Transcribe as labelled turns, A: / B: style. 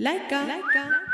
A: Like a.